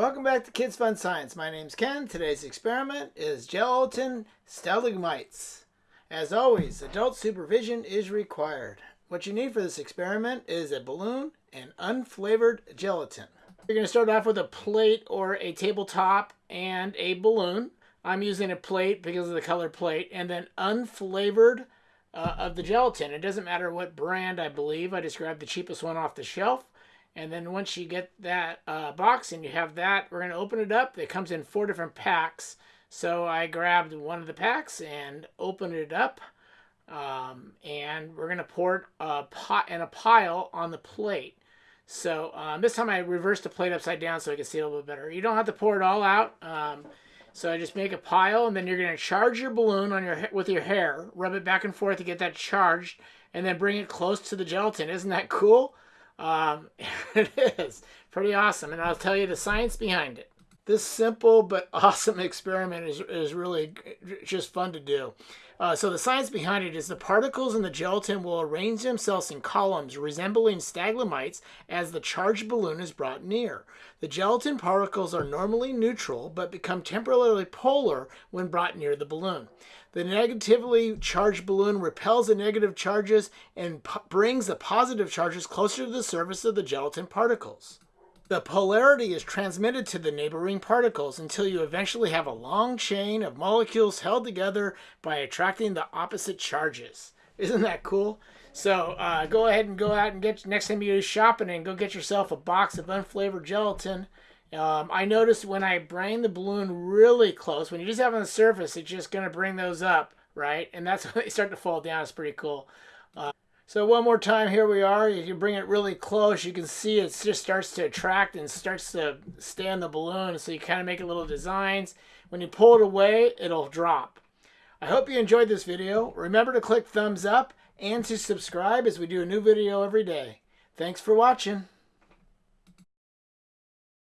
Welcome back to Kids Fun Science. My name's Ken. Today's experiment is gelatin stalagmites. As always, adult supervision is required. What you need for this experiment is a balloon and unflavored gelatin. You're going to start off with a plate or a tabletop and a balloon. I'm using a plate because of the color plate and then unflavored uh, of the gelatin. It doesn't matter what brand I believe. I just grabbed the cheapest one off the shelf. And then once you get that uh, box and you have that, we're going to open it up. It comes in four different packs. So I grabbed one of the packs and opened it up. Um, and we're going to pour it a pot and a pile on the plate. So um, this time I reversed the plate upside down so I can see a little bit better. You don't have to pour it all out. Um, so I just make a pile, and then you're going to charge your balloon on your with your hair, rub it back and forth to get that charged, and then bring it close to the gelatin. Isn't that cool? Um, it is pretty awesome, and I'll tell you the science behind it. This simple but awesome experiment is, is really just fun to do. Uh, so the science behind it is the particles in the gelatin will arrange themselves in columns resembling stalagmites as the charged balloon is brought near. The gelatin particles are normally neutral but become temporarily polar when brought near the balloon. The negatively charged balloon repels the negative charges and brings the positive charges closer to the surface of the gelatin particles. The polarity is transmitted to the neighboring particles until you eventually have a long chain of molecules held together by attracting the opposite charges. Isn't that cool? So uh, go ahead and go out and get next time you go shopping and go get yourself a box of unflavored gelatin. Um, I noticed when I bring the balloon really close, when you just have on the surface, it's just going to bring those up, right? And that's when they start to fall down. It's pretty cool. Uh, so one more time, here we are. If you can bring it really close. You can see it just starts to attract and starts to stay on the balloon. So you kind of make little designs. When you pull it away, it'll drop. I hope you enjoyed this video. Remember to click thumbs up and to subscribe as we do a new video every day. Thanks for watching.